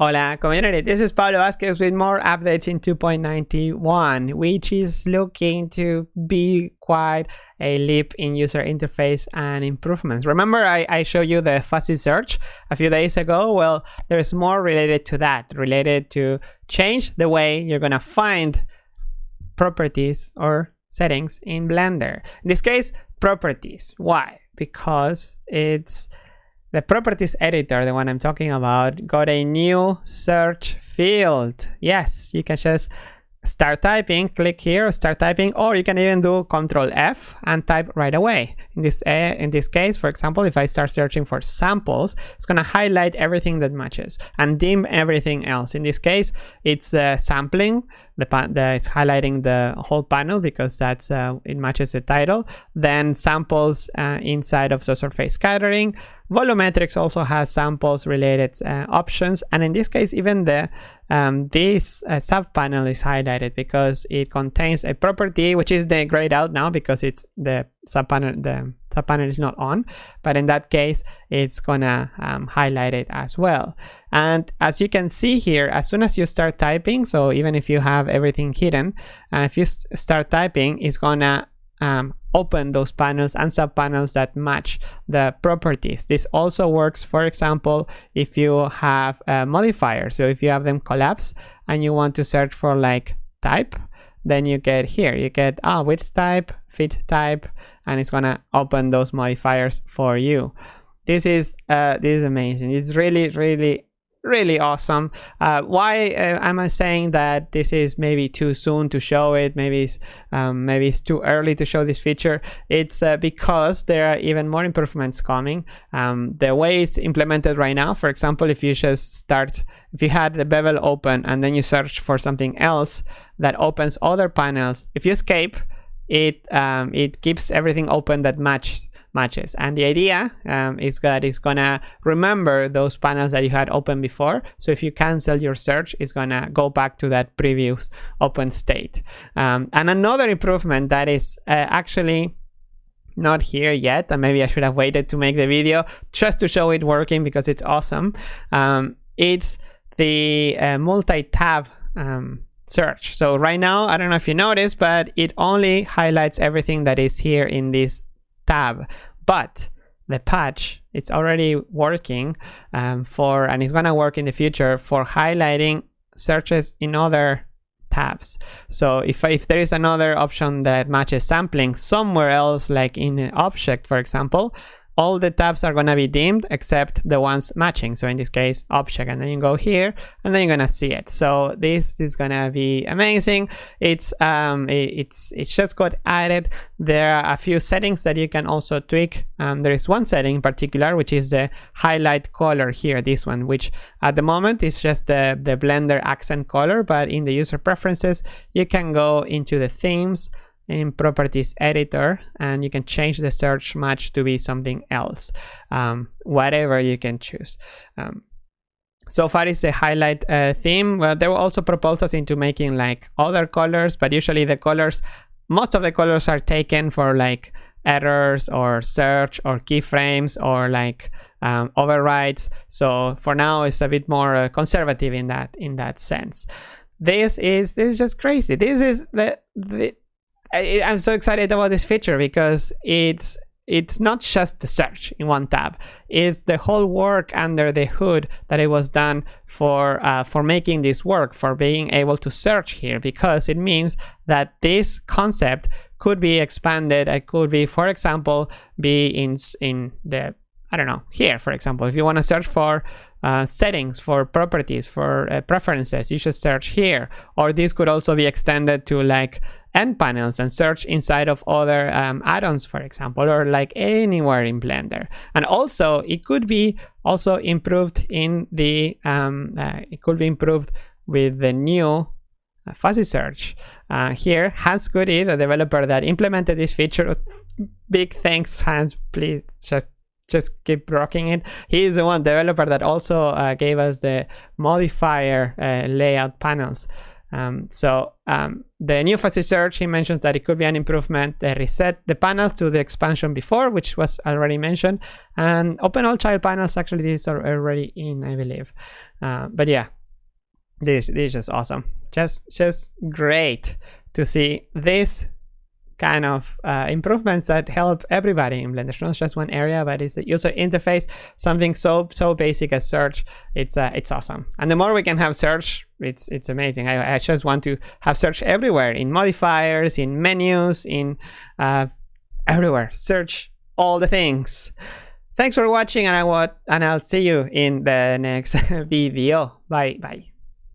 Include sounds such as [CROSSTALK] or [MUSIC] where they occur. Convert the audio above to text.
Hola community, this is Pablo Vazquez with more updates in 2.91, which is looking to be quite a leap in user interface and improvements. Remember I, I showed you the fuzzy search a few days ago? Well, there's more related to that, related to change the way you're gonna find properties or settings in Blender. In this case, properties. Why? Because it's the properties editor, the one I'm talking about, got a new search field. Yes, you can just start typing, click here, start typing, or you can even do Control F and type right away. In this uh, in this case, for example, if I start searching for samples, it's gonna highlight everything that matches and dim everything else. In this case, it's uh, sampling, the, the, it's highlighting the whole panel because that's uh, it matches the title. Then samples uh, inside of the surface scattering. Volumetrics also has samples related uh, options, and in this case, even the um, this uh, sub panel is highlighted because it contains a property which is the grayed out now because it's the sub panel the sub panel is not on but in that case it's gonna um, highlight it as well. And as you can see here as soon as you start typing so even if you have everything hidden uh, if you st start typing it's gonna um, open those panels and sub panels that match the properties. This also works, for example, if you have a modifier. So if you have them collapse and you want to search for like type, then you get here, you get ah, width type, fit type, and it's gonna open those modifiers for you. This is uh, this is amazing. It's really, really really awesome. Uh, why uh, am I saying that this is maybe too soon to show it? Maybe it's, um, maybe it's too early to show this feature. It's uh, because there are even more improvements coming. Um, the way it's implemented right now, for example, if you just start, if you had the bevel open and then you search for something else that opens other panels, if you escape, it um, it keeps everything open that matches matches. And the idea um, is that it's gonna remember those panels that you had open before. So if you cancel your search, it's gonna go back to that previous open state. Um, and another improvement that is uh, actually not here yet, and maybe I should have waited to make the video just to show it working because it's awesome. Um, it's the uh, multi-tab um, search. So right now, I don't know if you noticed, but it only highlights everything that is here in this tab but the patch it's already working um, for and it's gonna work in the future for highlighting searches in other tabs. So if, if there is another option that matches sampling somewhere else like in an object for example all the tabs are gonna be dimmed except the ones matching. So in this case, object, and then you go here, and then you're gonna see it. So this is gonna be amazing. It's um, it, it's it's just got added. There are a few settings that you can also tweak. Um, there is one setting in particular, which is the highlight color here. This one, which at the moment is just the the Blender accent color, but in the user preferences, you can go into the themes in properties editor and you can change the search match to be something else. Um, whatever you can choose. Um, so far is the highlight uh, theme. Well there were also proposals into making like other colors but usually the colors most of the colors are taken for like errors or search or keyframes or like um, overrides. So for now it's a bit more uh, conservative in that in that sense. This is this is just crazy. This is the, the I, I'm so excited about this feature because it's it's not just the search in one tab. It's the whole work under the hood that it was done for uh, for making this work for being able to search here because it means that this concept could be expanded. It could be for example be in in the I don't know here for example if you want to search for uh, settings for properties for uh, preferences you should search here or this could also be extended to like N panels and search inside of other um, add-ons, for example, or like anywhere in Blender. And also it could be also improved in the, um, uh, it could be improved with the new uh, fuzzy search. Uh, here, Hans Goudey, the developer that implemented this feature, big thanks, Hans, please just just keep rocking it. He is the one developer that also uh, gave us the modifier uh, layout panels Um, so um, the new fuzzy search, he mentions that it could be an improvement. They reset the panels to the expansion before, which was already mentioned, and open all child panels. Actually, these are already in, I believe. Uh, but yeah, this this is just awesome. Just just great to see this kind of uh, improvements that help everybody in Blender. It's Not just one area, but it's the user interface, something so so basic as search. It's uh, it's awesome. And the more we can have search, it's it's amazing. I, I just want to have search everywhere in modifiers, in menus, in uh, everywhere. Search all the things. Thanks for watching, and I want and I'll see you in the next [LAUGHS] video. Bye bye.